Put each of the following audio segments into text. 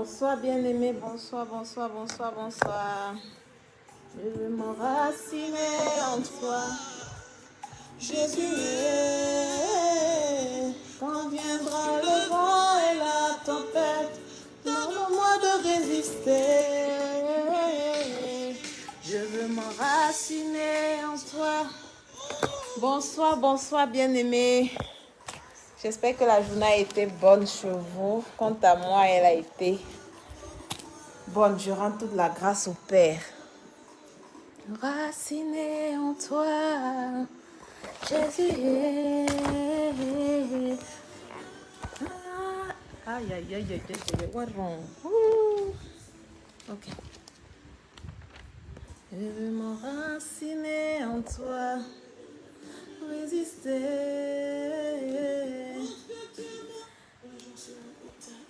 Bonsoir bien-aimé, bonsoir, bonsoir, bonsoir, bonsoir. Je veux m'enraciner en toi. Jésus, quand viendra le vent et la tempête, donne-moi de résister. Je veux m'enraciner en toi. Bonsoir, bonsoir bien-aimé. J'espère que la journée a été bonne chez vous. Quant à moi, elle a été bonne. Je rends toute la grâce au Père. Raciné en toi, Jésus. Aïe, aïe, aïe, aïe, aïe, what wrong? Ok. Je veux m'enraciner en toi résister.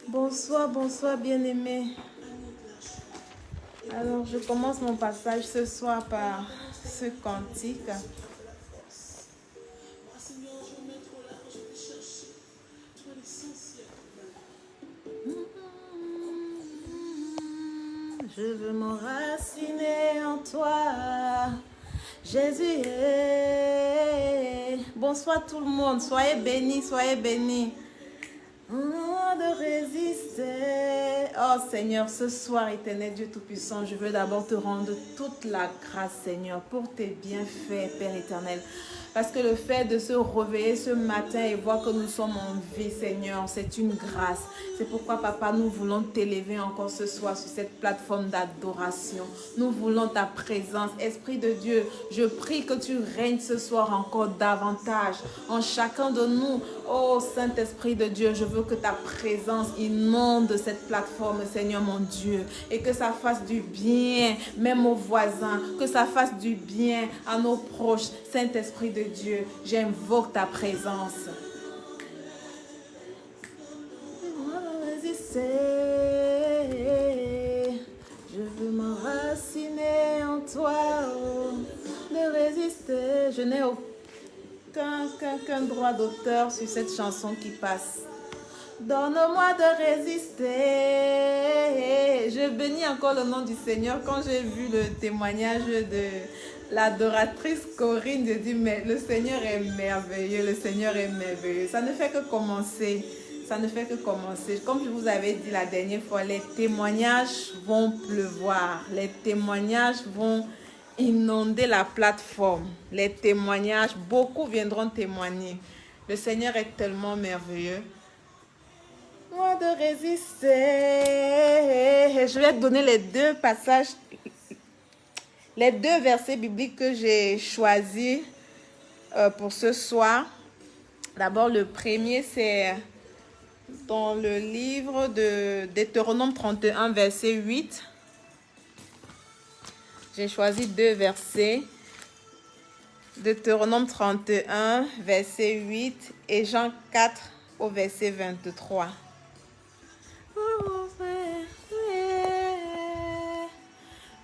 Bonsoir, bonsoir bien-aimés. Alors, je commence mon passage ce soir par ce cantique. Je veux m'enraciner en toi. Jésus Bonsoir tout le monde. Soyez bénis, soyez bénis. de résister. Oh Seigneur, ce soir, éternel Dieu Tout-Puissant, je veux d'abord te rendre toute la grâce, Seigneur, pour tes bienfaits, Père éternel. Parce que le fait de se réveiller ce matin et voir que nous sommes en vie, Seigneur, c'est une grâce. C'est pourquoi, Papa, nous voulons t'élever encore ce soir sur cette plateforme d'adoration. Nous voulons ta présence. Esprit de Dieu, je prie que tu règnes ce soir encore davantage en chacun de nous. Oh Saint-Esprit de Dieu, je veux que ta présence inonde cette plateforme, Seigneur mon Dieu, et que ça fasse du bien, même aux voisins, que ça fasse du bien à nos proches. Saint-Esprit de Dieu, j'invoque ta présence. Je veux m'enraciner en toi, oh, de résister. Je n'ai aucun, droit d'auteur sur cette chanson qui passe. Donne-moi de résister. Je bénis encore le nom du Seigneur quand j'ai vu le témoignage de l'adoratrice Corinne. Je dis, mais le Seigneur est merveilleux, le Seigneur est merveilleux. Ça ne fait que commencer. Ça ne fait que commencer. Comme je vous avais dit la dernière fois, les témoignages vont pleuvoir. Les témoignages vont inonder la plateforme. Les témoignages, beaucoup viendront témoigner. Le Seigneur est tellement merveilleux de résister. Je vais te donner les deux passages, les deux versets bibliques que j'ai choisis euh, pour ce soir. D'abord, le premier, c'est dans le livre de Deutéronome 31, verset 8. J'ai choisi deux versets. Deutéronome 31, verset 8 et Jean 4 au verset 23.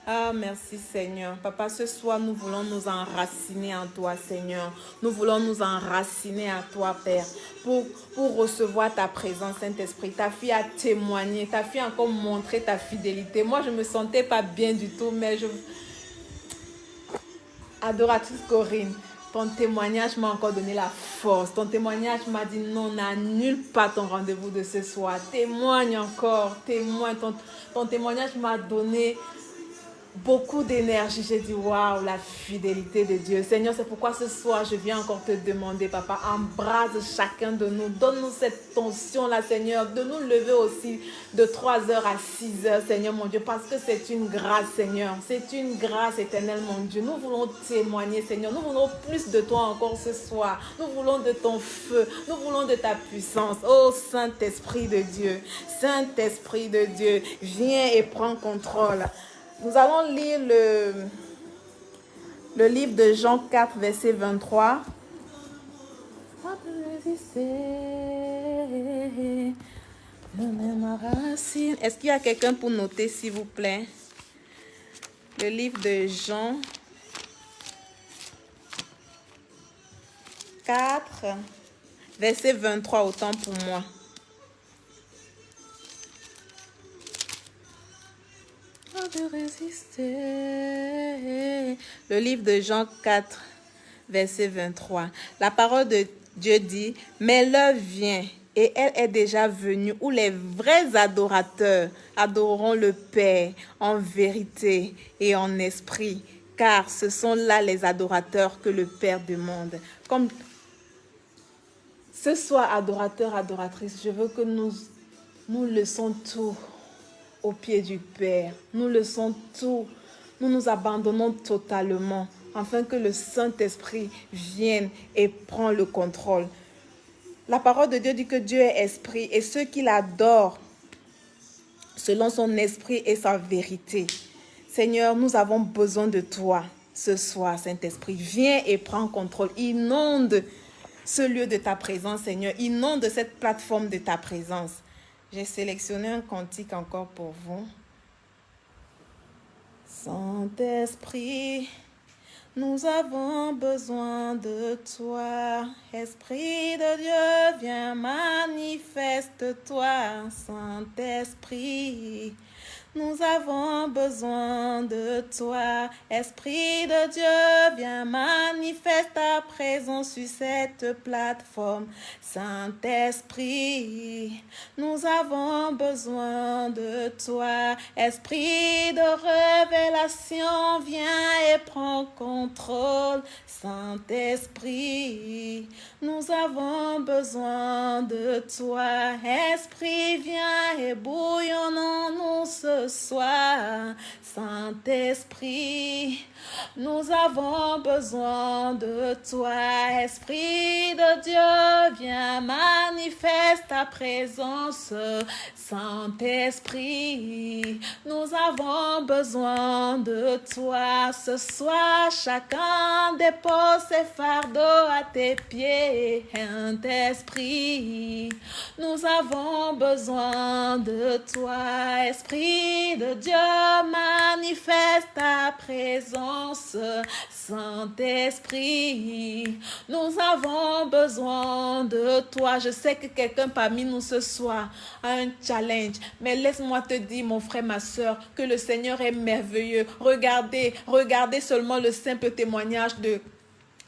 Ah, merci Seigneur. Papa, ce soir, nous voulons nous enraciner en toi, Seigneur. Nous voulons nous enraciner à toi, Père, pour, pour recevoir ta présence, Saint-Esprit. Ta fille a témoigné, ta fille a encore montré ta fidélité. Moi, je ne me sentais pas bien du tout, mais je... Adoratrice Corinne, ton témoignage m'a encore donné la force. Ton témoignage m'a dit non, n'annule pas ton rendez-vous de ce soir. Témoigne encore, témoigne. Ton, ton témoignage m'a donné beaucoup d'énergie. J'ai dit, waouh, la fidélité de Dieu. Seigneur, c'est pourquoi ce soir, je viens encore te demander, papa, embrase chacun de nous. Donne-nous cette tension-là, Seigneur, de nous lever aussi de 3 heures à 6 heures, Seigneur, mon Dieu, parce que c'est une grâce, Seigneur. C'est une grâce éternelle, mon Dieu. Nous voulons témoigner, Seigneur. Nous voulons plus de toi encore ce soir. Nous voulons de ton feu. Nous voulons de ta puissance. Oh, Saint-Esprit de Dieu. Saint-Esprit de Dieu, viens et prends contrôle. Nous allons lire le, livre de Jean 4, verset 23. Est-ce qu'il y a quelqu'un pour noter, s'il vous plaît? Le livre de Jean 4, verset 23, autant pour moi. De résister. Le livre de Jean 4, verset 23. La parole de Dieu dit, mais l'heure vient et elle est déjà venue où les vrais adorateurs adoreront le Père en vérité et en esprit, car ce sont là les adorateurs que le Père demande. Comme ce soir, adorateur, adoratrice, je veux que nous, nous laissons tout au pied du Père. Nous le sommes tout. Nous nous abandonnons totalement afin que le Saint-Esprit vienne et prenne le contrôle. La parole de Dieu dit que Dieu est esprit et ceux qui l'adorent selon son esprit et sa vérité. Seigneur, nous avons besoin de toi ce soir, Saint-Esprit. Viens et prends contrôle. Inonde ce lieu de ta présence, Seigneur. Inonde cette plateforme de ta présence. J'ai sélectionné un cantique encore pour vous. Saint-Esprit, nous avons besoin de toi. Esprit de Dieu, viens manifeste-toi. Saint-Esprit, nous avons besoin de toi. Esprit de Dieu, viens manifeste ta présence sur cette plateforme. Saint-Esprit, nous avons besoin de toi. Esprit de révélation, viens et prends contrôle. Saint-Esprit, nous avons besoin de toi. Esprit, viens et bouillonnons-nous soir, Saint-Esprit. Nous avons besoin de toi, Esprit de Dieu, viens manifeste ta présence, Saint-Esprit. Nous avons besoin de toi ce soir, chacun dépose ses fardeaux à tes pieds, Saint-Esprit. Nous avons besoin de toi, Esprit de Dieu, manifeste ta présence. Saint-Esprit. Nous avons besoin de toi. Je sais que quelqu'un parmi nous ce soir a un challenge, mais laisse-moi te dire, mon frère, ma soeur, que le Seigneur est merveilleux. Regardez, regardez seulement le simple témoignage de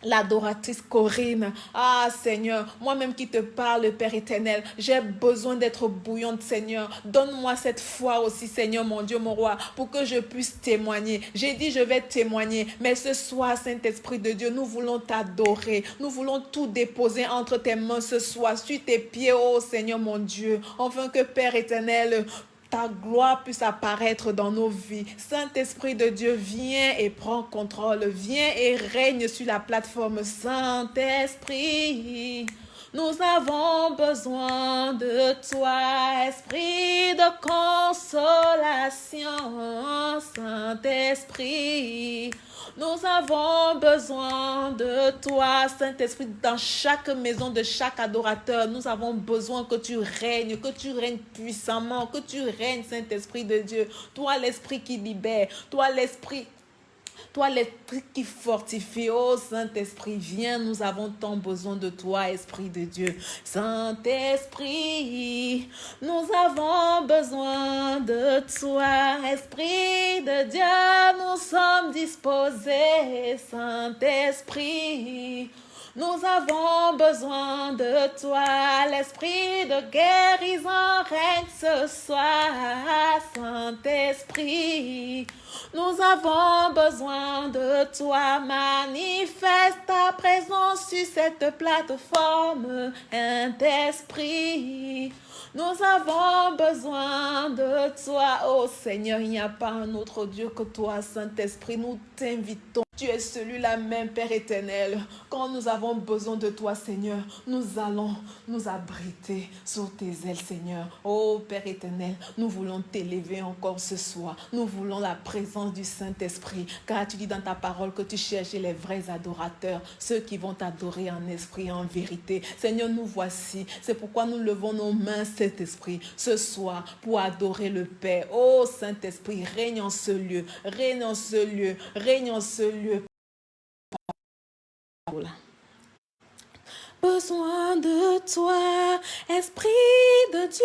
l'adoratrice Corinne. Ah Seigneur, moi-même qui te parle, Père éternel, j'ai besoin d'être bouillante, Seigneur. Donne-moi cette foi aussi, Seigneur, mon Dieu, mon roi, pour que je puisse témoigner. J'ai dit, je vais témoigner, mais ce soir, Saint-Esprit de Dieu, nous voulons t'adorer. Nous voulons tout déposer entre tes mains ce soir, sur tes pieds, oh Seigneur, mon Dieu, enfin que Père éternel, ta gloire puisse apparaître dans nos vies. Saint-Esprit de Dieu, viens et prends contrôle. Viens et règne sur la plateforme. Saint-Esprit, nous avons besoin de toi, Esprit de consolation. Saint-Esprit, nous avons besoin de toi, Saint-Esprit, dans chaque maison de chaque adorateur. Nous avons besoin que tu règnes, que tu règnes puissamment, que tu règnes, Saint-Esprit de Dieu. Toi, l'Esprit qui libère, toi, l'Esprit toi, l'Esprit qui fortifie, oh Saint-Esprit, viens, nous avons tant besoin de toi, Esprit de Dieu. Saint-Esprit, nous avons besoin de toi, Esprit de Dieu, nous sommes disposés, Saint-Esprit. Nous avons besoin de toi, l'esprit de guérison règne ce soir, Saint-Esprit. Nous avons besoin de toi. Manifeste ta présence sur cette plateforme, Saint-Esprit. Nous avons besoin de toi, oh Seigneur. Il n'y a pas un autre Dieu que toi, Saint-Esprit. Nous t'invitons. Tu es celui-là même, Père éternel. Quand nous avons besoin de toi, Seigneur, nous allons nous abriter sous tes ailes, Seigneur. Oh Père éternel, nous voulons t'élever encore ce soir. Nous voulons la présence du Saint-Esprit. Car tu dis dans ta parole que tu cherches les vrais adorateurs, ceux qui vont t'adorer en esprit et en vérité. Seigneur, nous voici. C'est pourquoi nous levons nos mains, Saint-Esprit, ce soir pour adorer le Père. Oh Saint-Esprit, règne en ce lieu, règne en ce lieu, règne en ce lieu aula. Besoin de toi, Esprit de Dieu,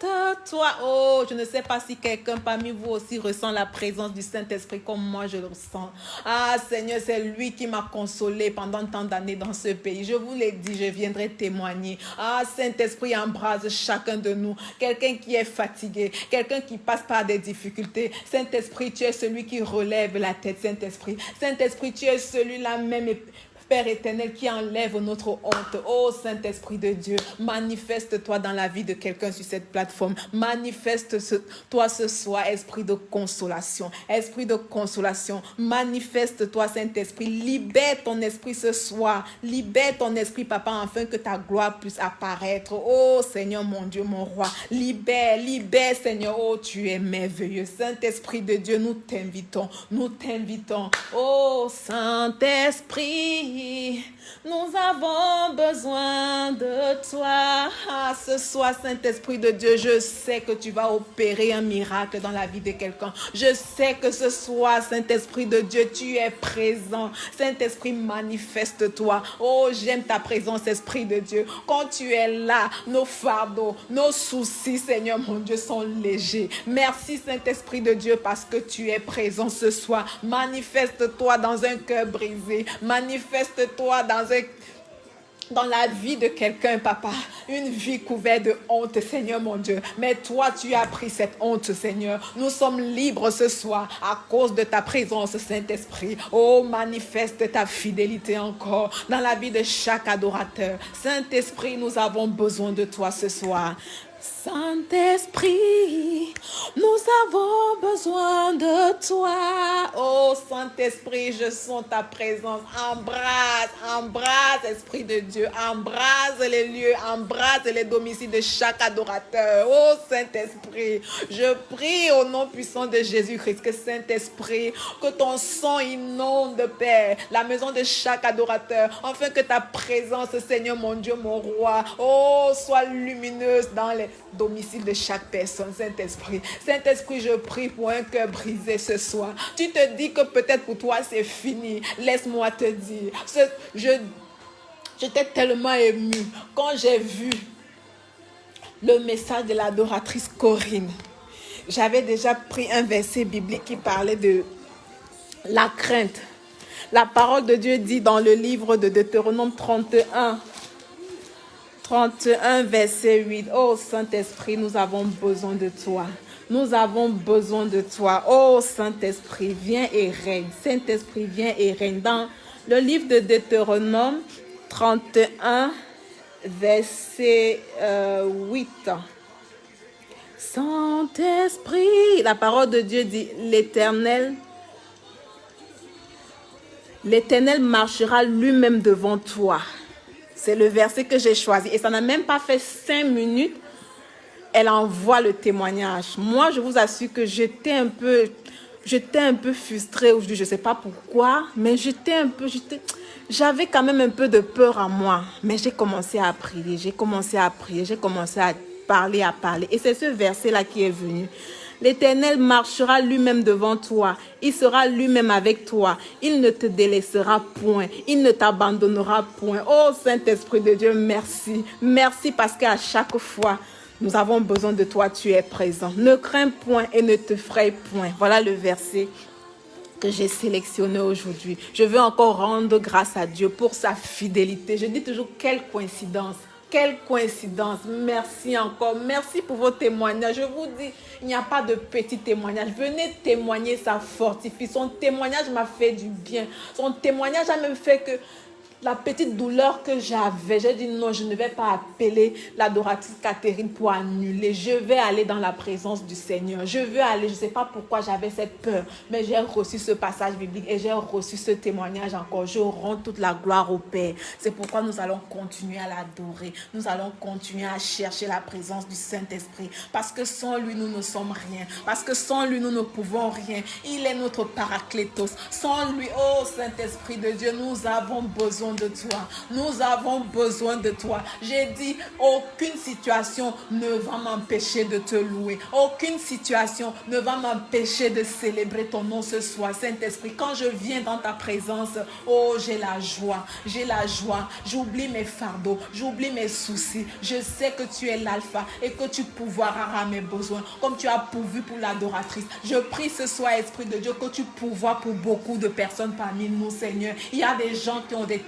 manifeste-toi. Oh, je ne sais pas si quelqu'un parmi vous aussi ressent la présence du Saint-Esprit comme moi je le ressens. Ah Seigneur, c'est lui qui m'a consolé pendant tant d'années dans ce pays. Je vous l'ai dit, je viendrai témoigner. Ah Saint-Esprit, embrase chacun de nous. Quelqu'un qui est fatigué, quelqu'un qui passe par des difficultés. Saint-Esprit, tu es celui qui relève la tête, Saint-Esprit. Saint-Esprit, tu es celui-là même Père éternel, qui enlève notre honte. Oh Saint-Esprit de Dieu, manifeste-toi dans la vie de quelqu'un sur cette plateforme. Manifeste-toi ce soir, Esprit de consolation. Esprit de consolation, manifeste-toi, Saint-Esprit. Libère ton esprit ce soir. Libère ton esprit, Papa, afin que ta gloire puisse apparaître. Oh Seigneur, mon Dieu, mon roi. Libère, libère, Seigneur. Oh, tu es merveilleux. Saint-Esprit de Dieu, nous t'invitons. Nous t'invitons. Oh Saint-Esprit nous avons besoin de toi. Ah, ce soir, Saint-Esprit de Dieu, je sais que tu vas opérer un miracle dans la vie de quelqu'un. Je sais que ce soir, Saint-Esprit de Dieu, tu es présent. Saint-Esprit, manifeste-toi. Oh, j'aime ta présence, Esprit de Dieu. Quand tu es là, nos fardeaux, nos soucis, Seigneur mon Dieu, sont légers. Merci, Saint-Esprit de Dieu, parce que tu es présent ce soir. Manifeste-toi dans un cœur brisé. Manifeste toi dans dans la vie de quelqu'un, papa. Une vie couverte de honte, Seigneur mon Dieu. Mais toi, tu as pris cette honte, Seigneur. Nous sommes libres ce soir à cause de ta présence, Saint-Esprit. Oh, manifeste ta fidélité encore dans la vie de chaque adorateur. Saint-Esprit, nous avons besoin de toi ce soir. Saint-Esprit, nous avons besoin de toi. Oh Saint-Esprit, je sens ta présence. Embrasse, embrasse, Esprit de Dieu. Embrasse les lieux, embrasse les domiciles de chaque adorateur. Oh Saint-Esprit, je prie au nom puissant de Jésus-Christ que Saint-Esprit, que ton sang inonde, Père, la maison de chaque adorateur, afin que ta présence, Seigneur mon Dieu, mon roi, oh, soit lumineuse dans les domicile de chaque personne, Saint-Esprit. Saint-Esprit, je prie pour un cœur brisé ce soir. Tu te dis que peut-être pour toi c'est fini. Laisse-moi te dire. Je, j'étais tellement ému quand j'ai vu le message de l'adoratrice Corinne. J'avais déjà pris un verset biblique qui parlait de la crainte. La parole de Dieu dit dans le livre de Deutéronome 31, 31, verset 8. Oh Saint-Esprit, nous avons besoin de toi. Nous avons besoin de toi. Oh Saint-Esprit, viens et règne. Saint-Esprit, viens et règne. Dans le livre de Deutéronome 31, verset 8. Euh, Saint-Esprit, la parole de Dieu dit, l'Éternel, l'Éternel marchera lui-même devant toi. C'est le verset que j'ai choisi. Et ça n'a même pas fait cinq minutes. Elle envoie le témoignage. Moi, je vous assure que j'étais un peu, j'étais un peu frustrée aujourd'hui. Je ne sais pas pourquoi, mais j'étais un peu, j'avais quand même un peu de peur à moi. Mais j'ai commencé à prier, j'ai commencé à prier, j'ai commencé à parler, à parler. Et c'est ce verset-là qui est venu. L'Éternel marchera lui-même devant toi. Il sera lui-même avec toi. Il ne te délaissera point. Il ne t'abandonnera point. Oh Saint-Esprit de Dieu, merci. Merci parce qu'à chaque fois, nous avons besoin de toi, tu es présent. Ne crains point et ne te fraye point. Voilà le verset que j'ai sélectionné aujourd'hui. Je veux encore rendre grâce à Dieu pour sa fidélité. Je dis toujours quelle coïncidence Quelle coïncidence. Merci encore. Merci pour vos témoignages. Je vous dis, il n'y a pas de petits témoignages. Venez témoigner, ça fortifie. Son témoignage m'a fait du bien. Son témoignage a même fait que la petite douleur que j'avais, j'ai dit non, je ne vais pas appeler l'adoratrice Catherine pour annuler. Je vais aller dans la présence du Seigneur. Je veux aller, je ne sais pas pourquoi j'avais cette peur, mais j'ai reçu ce passage biblique et j'ai reçu ce témoignage encore. Je rends toute la gloire au Père. C'est pourquoi nous allons continuer à l'adorer. Nous allons continuer à chercher la présence du Saint-Esprit. Parce que sans lui, nous ne sommes rien. Parce que sans lui, nous ne pouvons rien. Il est notre paraclétos. Sans lui, oh Saint-Esprit de Dieu, nous avons besoin de toi. Nous avons besoin de toi. J'ai dit, aucune situation ne va m'empêcher de te louer. Aucune situation ne va m'empêcher de célébrer ton nom ce soir, Saint-Esprit. Quand je viens dans ta présence, oh, j'ai la joie. J'ai la joie. J'oublie mes fardeaux. J'oublie mes soucis. Je sais que tu es l'alpha et que tu pourvoiras à mes besoins comme tu as pourvu pour l'adoratrice. Je prie ce soir, Esprit de Dieu, que tu pourvoies pour beaucoup de personnes parmi nous, Seigneur. Il y a des gens qui ont des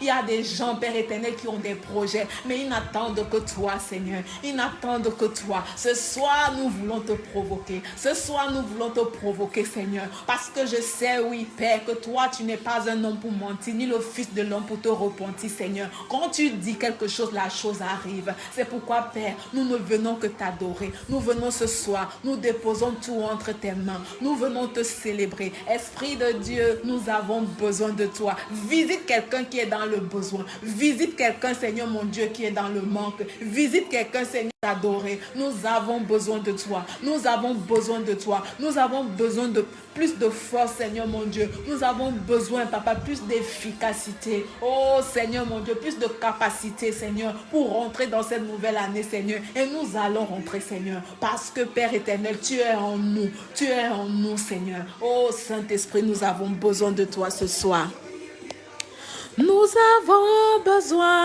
il y a des gens, Père éternel, qui ont des projets, mais ils n'attendent que toi, Seigneur. Ils n'attendent que toi. Ce soir, nous voulons te provoquer. Ce soir, nous voulons te provoquer, Seigneur. Parce que je sais, oui, Père, que toi, tu n'es pas un homme pour mentir, ni le fils de l'homme pour te repentir, Seigneur. Quand tu dis quelque chose, la chose arrive. C'est pourquoi, Père, nous ne venons que t'adorer. Nous venons ce soir, nous déposons tout entre tes mains. Nous venons te célébrer. Esprit de Dieu, nous avons besoin de toi. Visite quelqu'un qui est dans le besoin. Visite quelqu'un, Seigneur mon Dieu, qui est dans le manque. Visite quelqu'un, Seigneur, adoré. Nous avons besoin de toi. Nous avons besoin de toi. Nous avons besoin de plus de force, Seigneur mon Dieu. Nous avons besoin, Papa, plus d'efficacité. Oh, Seigneur mon Dieu, plus de capacité, Seigneur, pour rentrer dans cette nouvelle année, Seigneur. Et nous allons rentrer, Seigneur, parce que Père éternel, tu es en nous. Tu es en nous, Seigneur. Oh, Saint-Esprit, nous avons besoin de toi ce soir. Nous avons besoin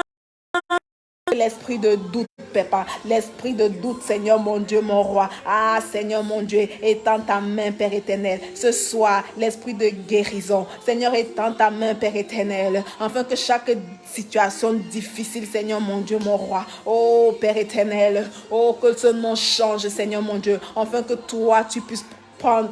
l'esprit de doute, Papa, l'esprit de doute, Seigneur mon Dieu, mon roi. Ah, Seigneur mon Dieu, étends ta main, Père éternel. Ce soir, l'esprit de guérison. Seigneur, étends ta main, Père éternel, afin que chaque situation difficile, Seigneur mon Dieu, mon roi. Oh, Père éternel, oh, que ce nom change, Seigneur mon Dieu, afin que toi, tu puisses prendre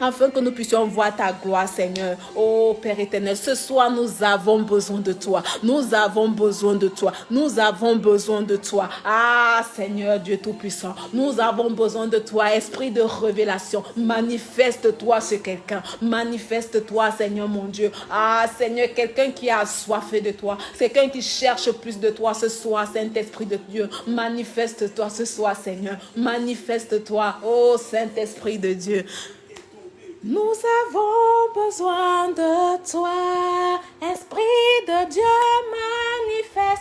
afin que nous puissions voir ta gloire, Seigneur. Oh Père éternel, ce soir, nous avons besoin de toi. Nous avons besoin de toi. Nous avons besoin de toi. Ah Seigneur Dieu Tout-Puissant, nous avons besoin de toi, Esprit de révélation. Manifeste-toi sur quelqu'un. Manifeste-toi, Seigneur mon Dieu. Ah Seigneur, quelqu'un qui a soif de toi. Quelqu'un qui cherche plus de toi ce soir, Saint-Esprit de Dieu. Manifeste-toi ce soir, Seigneur. Manifeste-toi, oh Saint-Esprit de Dieu. Nous avons besoin de toi, Esprit de Dieu,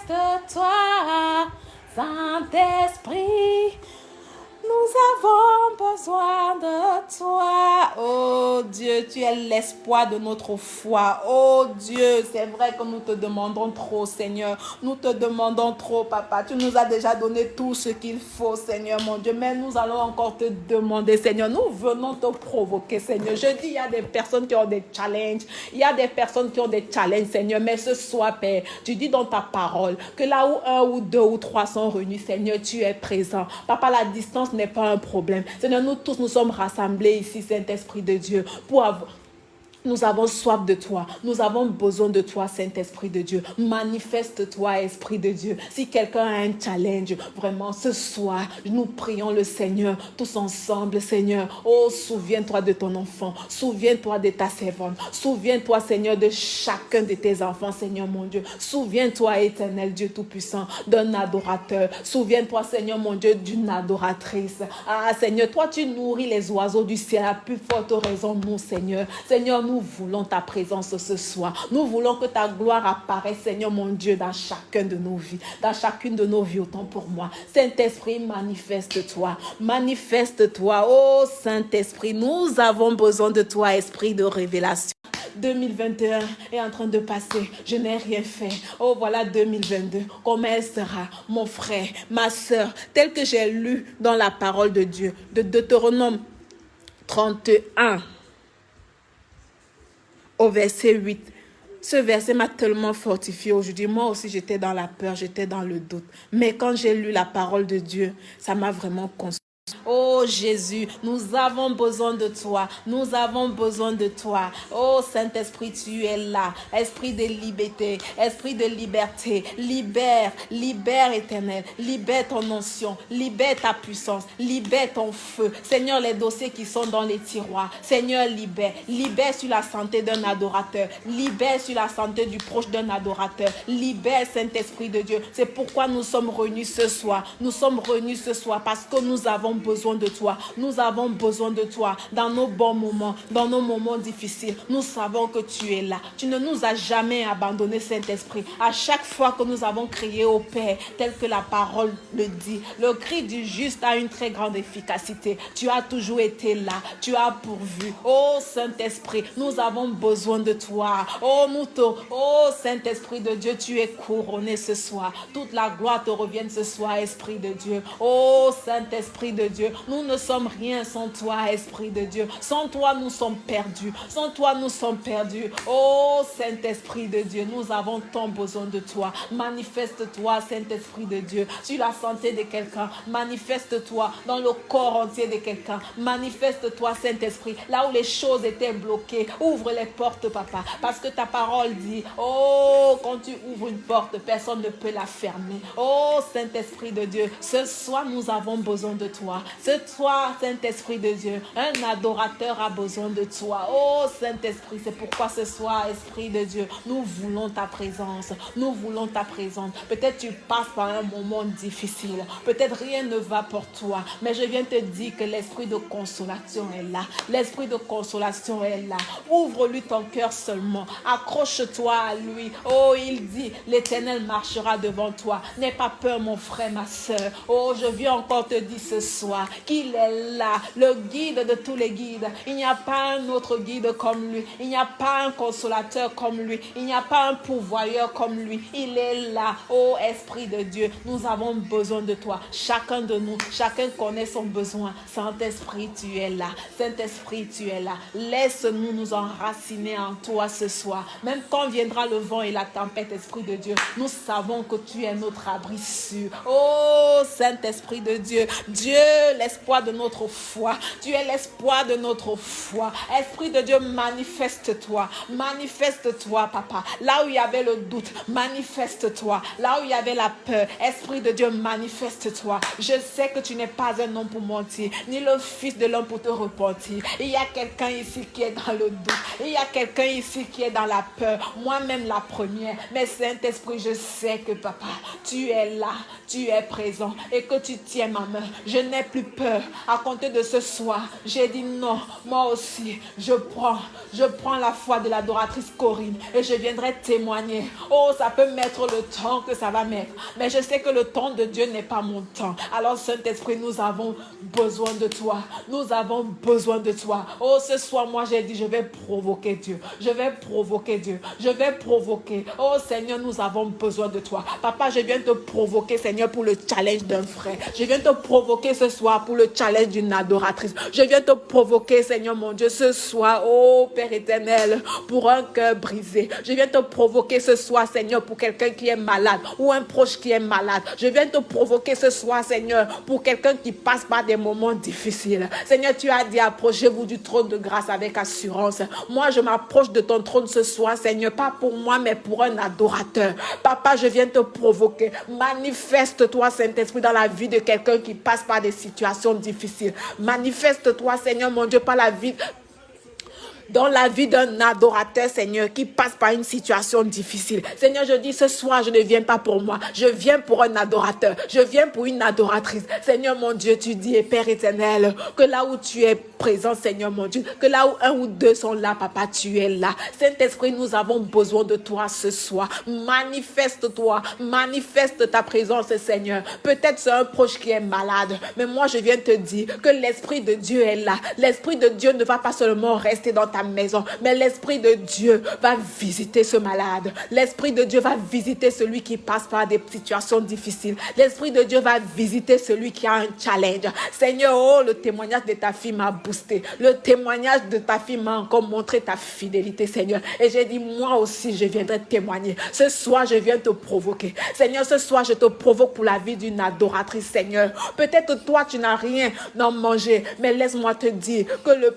manifeste-toi, Saint-Esprit. Nous avons besoin de toi. Oh Dieu, tu es l'espoir de notre foi. Oh Dieu, c'est vrai que nous te demandons trop, Seigneur. Nous te demandons trop, Papa. Tu nous as déjà donné tout ce qu'il faut, Seigneur, mon Dieu. Mais nous allons encore te demander, Seigneur. Nous venons te provoquer, Seigneur. Je dis, il y a des personnes qui ont des challenges. Il y a des personnes qui ont des challenges, Seigneur. Mais ce soir, Père, tu dis dans ta parole que là où un ou deux ou trois sont réunis, Seigneur, tu es présent. Papa, la distance n'est pas un problème. Seigneur, nous tous, nous sommes rassemblés ici, Saint-Esprit de Dieu, pour avoir nous avons soif de toi. Nous avons besoin de toi, Saint-Esprit de Dieu. Manifeste-toi, Esprit de Dieu. Si quelqu'un a un challenge, vraiment, ce soir, nous prions le Seigneur, tous ensemble, Seigneur. Oh, souviens-toi de ton enfant. Souviens-toi de ta servante. Souviens-toi, Seigneur, de chacun de tes enfants, Seigneur mon Dieu. Souviens-toi, éternel Dieu Tout-Puissant, d'un adorateur. Souviens-toi, Seigneur mon Dieu, d'une adoratrice. Ah, Seigneur, toi, tu nourris les oiseaux du ciel à plus forte raison, nous, Seigneur. Seigneur, nous nous voulons ta présence ce soir. Nous voulons que ta gloire apparaisse, Seigneur mon Dieu, dans chacun de nos vies, dans chacune de nos vies, autant pour moi. Saint-Esprit, manifeste-toi, manifeste-toi. Oh Saint-Esprit, nous avons besoin de toi, Esprit de révélation. 2021 est en train de passer. Je n'ai rien fait. Oh, voilà 2022. Comment elle sera, mon frère, ma soeur, tel que j'ai lu dans la parole de Dieu, de Deutéronome 31 au verset 8. Ce verset m'a tellement fortifié aujourd'hui. Moi aussi, j'étais dans la peur, j'étais dans le doute. Mais quand j'ai lu la parole de Dieu, ça m'a vraiment consolé. Oh Jésus, nous avons besoin de toi. Nous avons besoin de toi. Oh Saint-Esprit, tu es là. Esprit de liberté, esprit de liberté. Libère, libère éternel. Libère ton onction. Libère ta puissance. Libère ton feu. Seigneur, les dossiers qui sont dans les tiroirs. Seigneur, libère. Libère sur la santé d'un adorateur. Libère sur la santé du proche d'un adorateur. Libère Saint-Esprit de Dieu. C'est pourquoi nous sommes réunis ce soir. Nous sommes réunis ce soir parce que nous avons besoin de toi. Nous avons besoin de toi dans nos bons moments, dans nos moments difficiles. Nous savons que tu es là. Tu ne nous as jamais abandonné, Saint-Esprit. À chaque fois que nous avons crié au Père, tel que la parole le dit, le cri du juste a une très grande efficacité. Tu as toujours été là. Tu as pourvu. Oh Saint-Esprit, nous avons besoin de toi. Oh Mouto, oh Saint-Esprit de Dieu, tu es couronné ce soir. Toute la gloire te revient ce soir, Esprit de Dieu. Oh Saint-Esprit de Dieu, nous ne sommes rien sans toi, Esprit de Dieu. Sans toi, nous sommes perdus. Sans toi, nous sommes perdus. Oh Saint-Esprit de Dieu, nous avons tant besoin de toi. Manifeste-toi, Saint-Esprit de Dieu, sur la santé de quelqu'un. Manifeste-toi dans le corps entier de quelqu'un. Manifeste-toi, Saint-Esprit, là où les choses étaient bloquées. Ouvre les portes, papa. Parce que ta parole dit, oh, quand tu ouvres une porte, personne ne peut la fermer. Oh Saint-Esprit de Dieu, ce soir, nous avons besoin de toi. Ce soir, Saint-Esprit de Dieu, un adorateur a besoin de toi. Oh Saint-Esprit, c'est pourquoi ce soir, Esprit de Dieu, nous voulons ta présence. Nous voulons ta présence. Peut-être tu passes par un moment difficile. Peut-être rien ne va pour toi. Mais je viens te dire que l'esprit de consolation est là. L'esprit de consolation est là. Ouvre-lui ton cœur seulement. Accroche-toi à lui. Oh, il dit, l'éternel marchera devant toi. N'aie pas peur, mon frère, ma soeur. Oh, je viens encore te dire ce soir qu'il est là, le guide de tous les guides. Il n'y a pas un autre guide comme lui. Il n'y a pas un consolateur comme lui. Il n'y a pas un pourvoyeur comme lui. Il est là. Oh Esprit de Dieu, nous avons besoin de toi. Chacun de nous, chacun connaît son besoin. Saint-Esprit, tu es là. Saint-Esprit, tu es là. Laisse-nous nous enraciner en toi ce soir. Même quand viendra le vent et la tempête, Esprit de Dieu, nous savons que tu es notre abri sûr. Oh Saint-Esprit de Dieu, Dieu, l'espoir de notre foi. Tu es l'espoir de notre foi. Esprit de Dieu, manifeste-toi. Manifeste-toi, papa. Là où il y avait le doute, manifeste-toi. Là où il y avait la peur, Esprit de Dieu, manifeste-toi. Je sais que tu n'es pas un homme pour mentir, ni le fils de l'homme pour te repentir. Il y a quelqu'un ici qui est dans le doute. Il y a quelqu'un ici qui est dans la peur. Moi-même la première. Mais Saint-Esprit, je sais que papa, tu es là, tu es présent et que tu tiens ma main. Je n'ai plus peur. À compter de ce soir, j'ai dit non, moi aussi, je prends, je prends la foi de l'adoratrice Corinne et je viendrai témoigner. Oh, ça peut mettre le temps que ça va mettre, mais je sais que le temps de Dieu n'est pas mon temps. Alors, Saint-Esprit, nous avons besoin de toi. Nous avons besoin de toi. Oh, ce soir, moi, j'ai dit, je vais provoquer Dieu. Je vais provoquer Dieu. Je vais provoquer. Oh, Seigneur, nous avons besoin de toi. Papa, je viens te provoquer, Seigneur, pour le challenge d'un frère. Je viens te provoquer ce soir pour le challenge d'une adoratrice. Je viens te provoquer, Seigneur mon Dieu, ce soir, oh Père éternel, pour un cœur brisé. Je viens te provoquer ce soir, Seigneur, pour quelqu'un qui est malade ou un proche qui est malade. Je viens te provoquer ce soir, Seigneur, pour quelqu'un qui passe par des moments difficiles. Seigneur, tu as dit, approchez-vous du trône de grâce avec assurance. Moi, je m'approche de ton trône ce soir, Seigneur, pas pour moi, mais pour un adorateur. Papa, je viens te provoquer. Manifeste-toi, Saint-Esprit, dans la vie de quelqu'un qui passe par des situations difficiles. Manifeste-toi, Seigneur mon Dieu, par la vie dans la vie d'un adorateur, Seigneur, qui passe par une situation difficile. Seigneur, je dis ce soir, je ne viens pas pour moi. Je viens pour un adorateur. Je viens pour une adoratrice. Seigneur, mon Dieu, tu dis, Père éternel, que là où tu es présent, Seigneur, mon Dieu, que là où un ou deux sont là, Papa, tu es là. Saint-Esprit, nous avons besoin de toi ce soir. Manifeste-toi. Manifeste ta présence, Seigneur. Peut-être c'est un proche qui est malade, mais moi, je viens te dire que l'Esprit de Dieu est là. L'Esprit de Dieu ne va pas seulement rester dans ta maison. Mais l'Esprit de Dieu va visiter ce malade. L'Esprit de Dieu va visiter celui qui passe par des situations difficiles. L'Esprit de Dieu va visiter celui qui a un challenge. Seigneur, oh, le témoignage de ta fille m'a boosté. Le témoignage de ta fille m'a encore montré ta fidélité, Seigneur. Et j'ai dit, moi aussi, je viendrai témoigner. Ce soir, je viens te provoquer. Seigneur, ce soir, je te provoque pour la vie d'une adoratrice, Seigneur. Peut-être toi, tu n'as rien d'en manger, mais laisse-moi te dire que le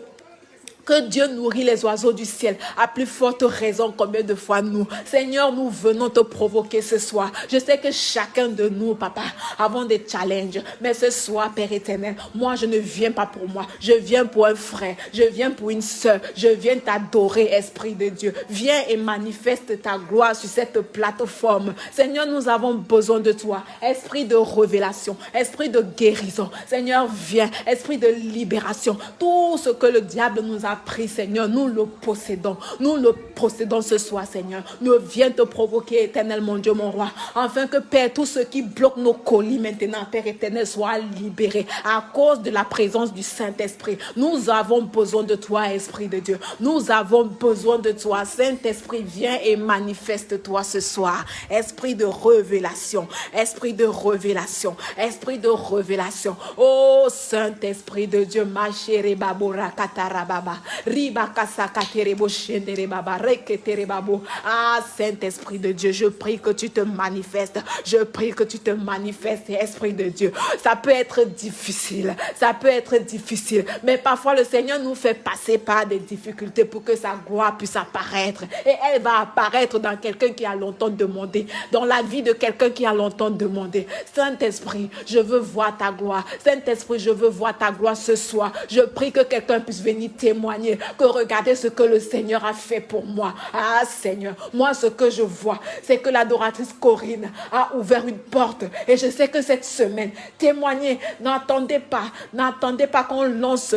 que Dieu nourrit les oiseaux du ciel. À plus forte raison, combien de fois nous, Seigneur, nous venons te provoquer ce soir. Je sais que chacun de nous, papa, avons des challenges. Mais ce soir, Père éternel, moi, je ne viens pas pour moi. Je viens pour un frère. Je viens pour une soeur. Je viens t'adorer, Esprit de Dieu. Viens et manifeste ta gloire sur cette plateforme. Seigneur, nous avons besoin de toi. Esprit de révélation. Esprit de guérison. Seigneur, viens. Esprit de libération. Tout ce que le diable nous a pris, Seigneur, nous le possédons. Nous le possédons ce soir, Seigneur. Nous viens te provoquer, éternel, mon Dieu, mon roi. Afin que, Père, tout ce qui bloque nos colis maintenant, Père éternel, soit libéré à cause de la présence du Saint-Esprit. Nous avons besoin de toi, Esprit de Dieu. Nous avons besoin de toi. Saint-Esprit, viens et manifeste-toi ce soir. Esprit de révélation. Esprit de révélation. Esprit de révélation. Oh, Saint-Esprit de Dieu, ma chérie Babora Katarababa. Ah, Saint-Esprit de Dieu, je prie que tu te manifestes. Je prie que tu te manifestes, Esprit de Dieu. Ça peut être difficile. Ça peut être difficile. Mais parfois, le Seigneur nous fait passer par des difficultés pour que sa gloire puisse apparaître. Et elle va apparaître dans quelqu'un qui a longtemps demandé. Dans la vie de quelqu'un qui a longtemps demandé. Saint-Esprit, je veux voir ta gloire. Saint-Esprit, je veux voir ta gloire ce soir. Je prie que quelqu'un puisse venir témoigner. Que regardez ce que le Seigneur a fait pour moi. Ah, Seigneur, moi, ce que je vois, c'est que l'adoratrice Corinne a ouvert une porte. Et je sais que cette semaine, témoignez, n'attendez pas, n'attendez pas qu'on lance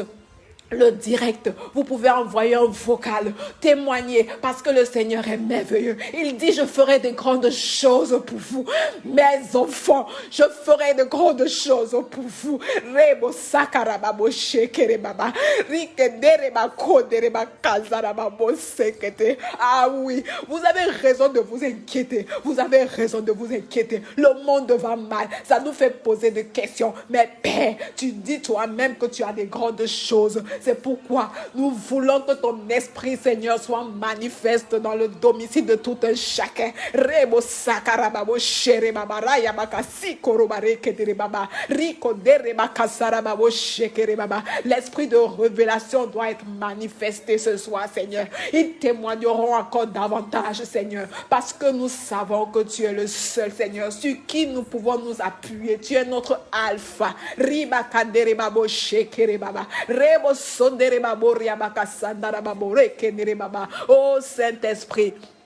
le direct, vous pouvez envoyer un vocal, témoigner parce que le Seigneur est merveilleux. Il dit, je ferai de grandes choses pour vous. Mes enfants, je ferai de grandes choses pour vous. Rebo sakarababo shekere baba. Rikendereba kodereba kazarababo sekete. Ah oui, vous avez raison de vous inquiéter. Vous avez raison de vous inquiéter. Le monde va mal. Ça nous fait poser des questions. Mais Père, tu dis toi-même que tu as des grandes choses. C'est pourquoi nous voulons que ton esprit, Seigneur, soit manifeste dans le domicile de tout un chacun. L'esprit de révélation doit être manifesté ce soir, Seigneur. Ils témoigneront encore davantage, Seigneur, parce que nous savons que tu es le seul, Seigneur, sur qui nous pouvons nous appuyer. Tu es notre alpha. Sondere babo riabaka sandara babo rekenere baba. Oh Saint-Esprit.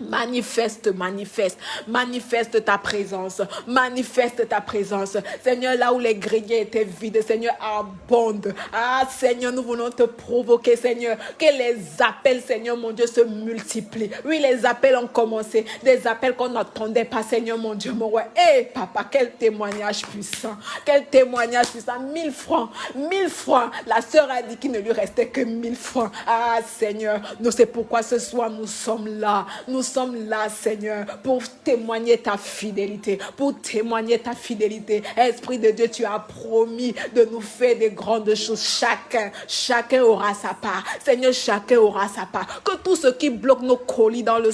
Manifeste, manifeste, manifeste ta présence, manifeste ta présence. Seigneur, là où les grillés étaient vides, Seigneur, abonde. Ah, Seigneur, nous voulons te provoquer, Seigneur, que les appels, Seigneur, mon Dieu, se multiplient. Oui, les appels ont commencé, des appels qu'on n'attendait pas, Seigneur, mon Dieu, mon roi. Eh, papa, quel témoignage puissant, quel témoignage puissant. Mille francs, mille francs. La sœur a dit qu'il ne lui restait que mille francs. Ah, Seigneur, nous c'est pourquoi ce soir nous sommes là. Nous sommes là, Seigneur, pour témoigner ta fidélité, pour témoigner ta fidélité. Esprit de Dieu, tu as promis de nous faire des grandes choses. Chacun, chacun aura sa part. Seigneur, chacun aura sa part. Que tout ce qui bloque nos colis dans le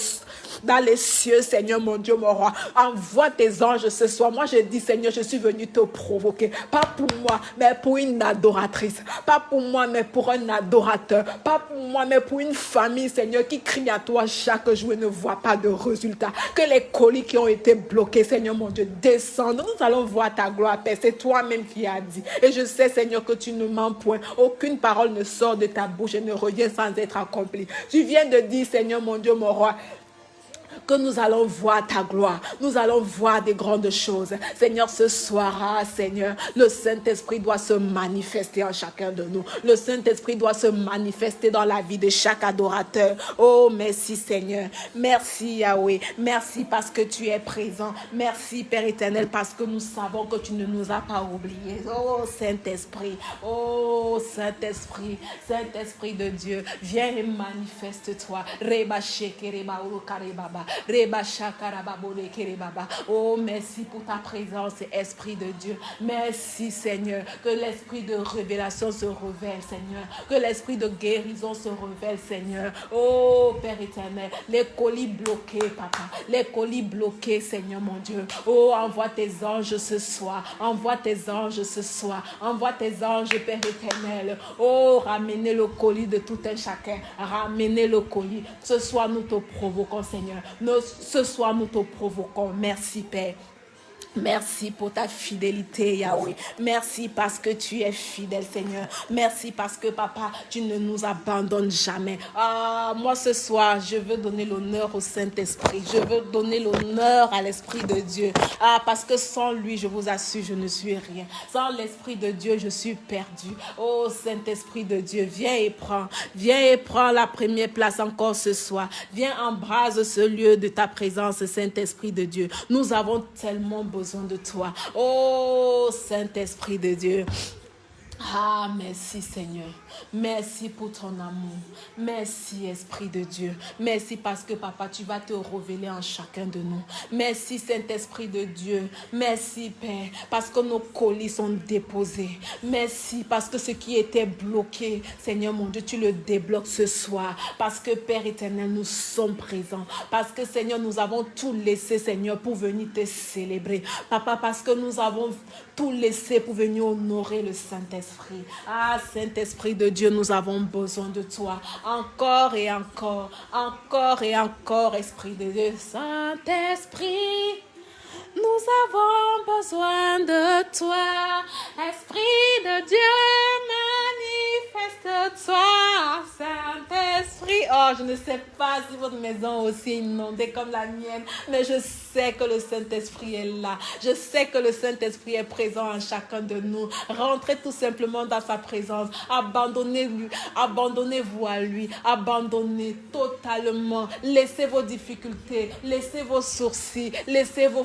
dans les cieux, Seigneur mon Dieu, mon roi. Envoie tes anges ce soir. Moi, je dis, Seigneur, je suis venu te provoquer. Pas pour moi, mais pour une adoratrice. Pas pour moi, mais pour un adorateur. Pas pour moi, mais pour une famille, Seigneur, qui crie à toi chaque jour et ne voit pas de résultat. Que les colis qui ont été bloqués, Seigneur mon Dieu, descendent. Nous allons voir ta gloire, Père. C'est toi-même qui as dit. Et je sais, Seigneur, que tu ne mens point. Aucune parole ne sort de ta bouche et ne revient sans être accomplie. Tu viens de dire, Seigneur mon Dieu, mon roi, que nous allons voir ta gloire. Nous allons voir des grandes choses. Seigneur, ce soir, Seigneur, le Saint-Esprit doit se manifester en chacun de nous. Le Saint-Esprit doit se manifester dans la vie de chaque adorateur. Oh, merci Seigneur. Merci Yahweh. Merci parce que tu es présent. Merci Père éternel parce que nous savons que tu ne nous as pas oubliés. Oh, Saint-Esprit. Oh, Saint-Esprit. Saint-Esprit de Dieu, viens et manifeste-toi. Reba Oh, merci pour ta présence, Esprit de Dieu. Merci, Seigneur. Que l'esprit de révélation se révèle, Seigneur. Que l'esprit de guérison se révèle, Seigneur. Oh, Père éternel, les colis bloqués, Papa. Les colis bloqués, Seigneur mon Dieu. Oh, envoie tes anges ce soir. Envoie tes anges ce soir. Envoie tes anges, Père éternel. Oh, ramenez le colis de tout un chacun. Ramenez le colis. Ce soir, nous te provoquons, Seigneur. Ce soir, nous te provoquons. Merci, Père. Merci pour ta fidélité, Yahweh. Merci parce que tu es fidèle, Seigneur. Merci parce que, Papa, tu ne nous abandonnes jamais. Ah, moi, ce soir, je veux donner l'honneur au Saint-Esprit. Je veux donner l'honneur à l'Esprit de Dieu. Ah, parce que sans lui, je vous assure, je ne suis rien. Sans l'Esprit de Dieu, je suis perdu. Oh, Saint-Esprit de Dieu, viens et prends. Viens et prends la première place encore ce soir. Viens embrase ce lieu de ta présence, Saint-Esprit de Dieu. Nous avons tellement besoin de toi. Oh Saint-Esprit de Dieu. Ah, merci Seigneur. Merci pour ton amour. Merci Esprit de Dieu. Merci parce que Papa, tu vas te révéler en chacun de nous. Merci Saint-Esprit de Dieu. Merci Père, parce que nos colis sont déposés. Merci parce que ce qui était bloqué, Seigneur mon Dieu, tu le débloques ce soir. Parce que Père éternel, nous sommes présents. Parce que Seigneur, nous avons tout laissé, Seigneur, pour venir te célébrer. Papa, parce que nous avons tout laissé pour venir honorer le Saint-Esprit. Ah, Saint-Esprit de Dieu, nous avons besoin de toi. Encore et encore, encore et encore, Esprit de Dieu. Saint-Esprit, nous avons besoin de toi. Esprit de Dieu, manifeste-toi. Saint-Esprit, oh, je ne sais pas si votre maison est aussi inondée comme la mienne, mais je sais que le Saint-Esprit est là. Je sais que le Saint-Esprit est présent en chacun de nous. Rentrez tout simplement dans sa présence. Abandonnez-lui. Abandonnez-vous à lui. Abandonnez totalement. Laissez vos difficultés. Laissez vos sourcils. Laissez vos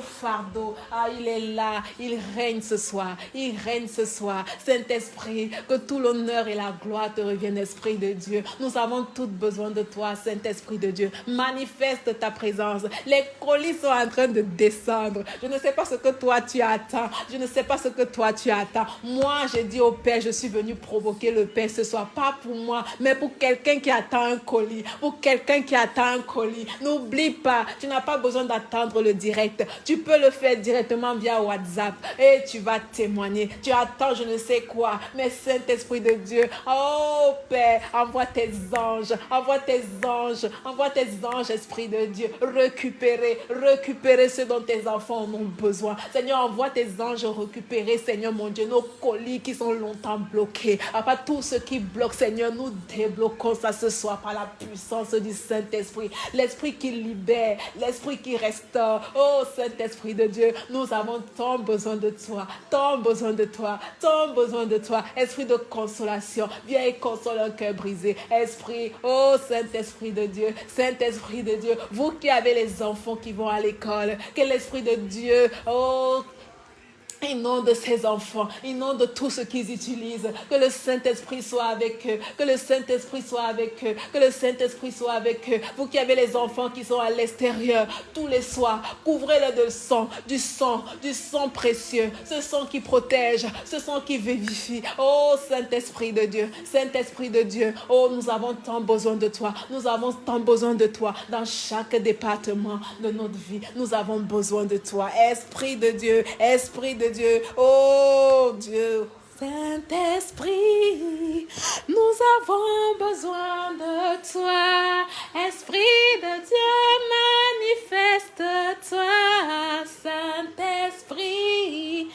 Ah, il est là. Il règne ce soir. Il règne ce soir. Saint-Esprit, que tout l'honneur et la gloire te reviennent, Esprit de Dieu. Nous avons tout besoin de toi, Saint-Esprit de Dieu. Manifeste ta présence. Les colis sont en train de descendre. Je ne sais pas ce que toi tu attends. Je ne sais pas ce que toi tu attends. Moi, j'ai dit au Père, je suis venu provoquer le Père ce soir. Pas pour moi, mais pour quelqu'un qui attend un colis. Pour quelqu'un qui attend un colis. N'oublie pas, tu n'as pas besoin d'attendre le direct. Tu peux le faire directement via WhatsApp. Et tu vas témoigner. Tu attends je ne sais quoi. Mais Saint-Esprit de Dieu, oh Père, envoie tes anges. Envoie tes anges. Envoie tes anges, Esprit de Dieu. Récupérer, récupérer ce dont tes enfants ont besoin. Seigneur, envoie tes anges récupérer, Seigneur mon Dieu, nos colis qui sont longtemps bloqués. Après tout ce qui bloque, Seigneur, nous débloquons ça ce soir par la puissance du Saint-Esprit. L'Esprit qui libère, l'Esprit qui restaure. Oh Saint-Esprit Dieu, nous avons tant besoin de toi, tant besoin de toi, tant besoin de toi. Esprit de consolation, viens et console un cœur brisé. Esprit, oh Saint-Esprit de Dieu, Saint-Esprit de Dieu, vous qui avez les enfants qui vont à l'école, que l'Esprit de Dieu, oh, de ses enfants, de tout ce qu'ils utilisent. Que le Saint-Esprit soit avec eux. Que le Saint-Esprit soit avec eux. Que le Saint-Esprit soit avec eux. Vous qui avez les enfants qui sont à l'extérieur, tous les soirs, couvrez-les de sang, du sang, du sang précieux. Ce sang qui protège, ce sang qui vivifie. Oh Saint-Esprit de Dieu, Saint-Esprit de Dieu. Oh, nous avons tant besoin de toi. Nous avons tant besoin de toi dans chaque département de notre vie. Nous avons besoin de toi. Esprit de Dieu, Esprit de Dieu. Oh Dieu. Saint-Esprit, nous avons besoin de toi. Esprit de Dieu, manifeste-toi. Saint-Esprit,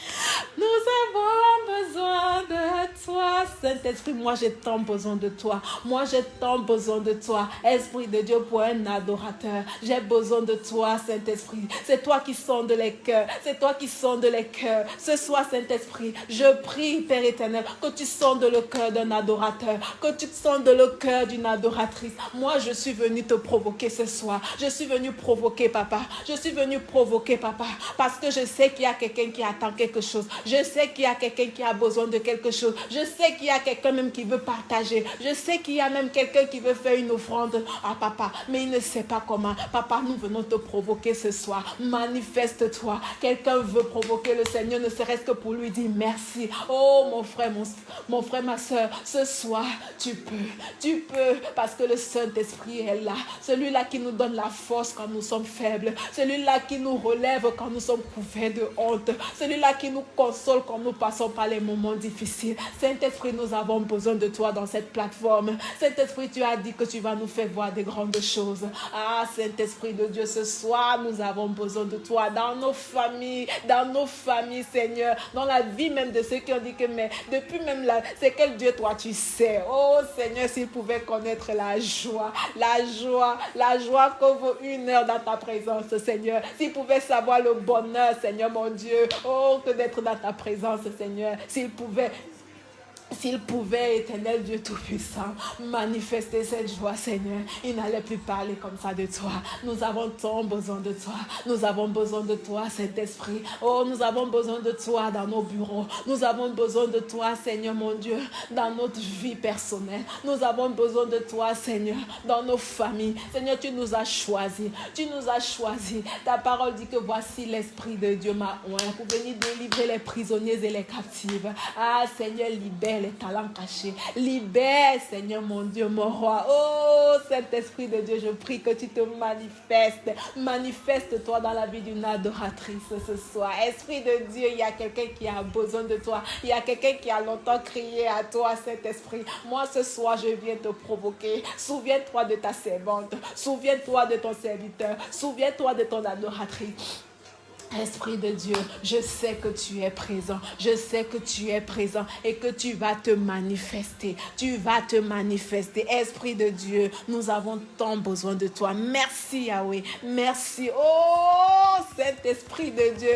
nous avons besoin de toi. Saint-Esprit, moi j'ai tant besoin de toi. Moi j'ai tant besoin de toi. Esprit de Dieu pour un adorateur. J'ai besoin de toi, Saint-Esprit. C'est toi qui sonde les cœurs. C'est toi qui sonde les cœurs. Ce soir, Saint-Esprit, je prie, éternel, que tu sondes le cœur d'un adorateur. Que tu sondes le cœur d'une adoratrice. Moi, je suis venu te provoquer ce soir. Je suis venu provoquer, papa. Je suis venu provoquer, papa. Parce que je sais qu'il y a quelqu'un qui attend quelque chose. Je sais qu'il y a quelqu'un qui a besoin de quelque chose. Je sais qu'il y a quelqu'un même qui veut partager. Je sais qu'il y a même quelqu'un qui veut faire une offrande à papa. Mais il ne sait pas comment. Papa, nous venons te provoquer ce soir. Manifeste-toi. Quelqu'un veut provoquer le Seigneur, ne serait-ce que pour lui dire merci. Oh, mon frère, mon, mon frère, ma soeur, ce soir, tu peux. Tu peux. Parce que le Saint-Esprit est là. Celui-là qui nous donne la force quand nous sommes faibles. Celui-là qui nous relève quand nous sommes couverts de honte. Celui-là qui nous console quand nous passons par les moments difficiles. Saint-Esprit, nous avons besoin de toi dans cette plateforme. Saint-Esprit, tu as dit que tu vas nous faire voir des grandes choses. Ah, Saint-Esprit de Dieu, ce soir, nous avons besoin de toi dans nos familles, dans nos familles, Seigneur, dans la vie même de ceux qui ont dit que, mais depuis même là, c'est quel Dieu toi tu sais? Oh Seigneur, s'ils pouvaient connaître la joie, la joie, la joie que vaut une heure dans ta présence, Seigneur. S'ils pouvaient savoir le bonheur, Seigneur mon Dieu, oh, que d'être dans ta présence, Seigneur. S'ils pouvaient s'il pouvait, éternel Dieu Tout-Puissant, manifester cette joie, Seigneur, il n'allait plus parler comme ça de toi. Nous avons tant besoin de toi. Nous avons besoin de toi, Saint-Esprit. Oh, nous avons besoin de toi dans nos bureaux. Nous avons besoin de toi, Seigneur mon Dieu, dans notre vie personnelle. Nous avons besoin de toi, Seigneur, dans nos familles. Seigneur, tu nous as choisis. Tu nous as choisis. Ta parole dit que voici l'Esprit de Dieu m'a oint pour venir délivrer les prisonniers et les captives. Ah, Seigneur, libère talents cachés. Libère, Seigneur mon Dieu, mon roi. Oh, Saint-Esprit de Dieu, je prie que tu te manifestes. Manifeste-toi dans la vie d'une adoratrice ce soir. Esprit de Dieu, il y a quelqu'un qui a besoin de toi. Il y a quelqu'un qui a longtemps crié à toi, Saint-Esprit. Moi, ce soir, je viens te provoquer. Souviens-toi de ta servante. Souviens-toi de ton serviteur. Souviens-toi de ton adoratrice. Esprit de Dieu, je sais que tu es présent. Je sais que tu es présent et que tu vas te manifester. Tu vas te manifester. Esprit de Dieu, nous avons tant besoin de toi. Merci Yahweh. Merci. Oh, Saint-Esprit de Dieu.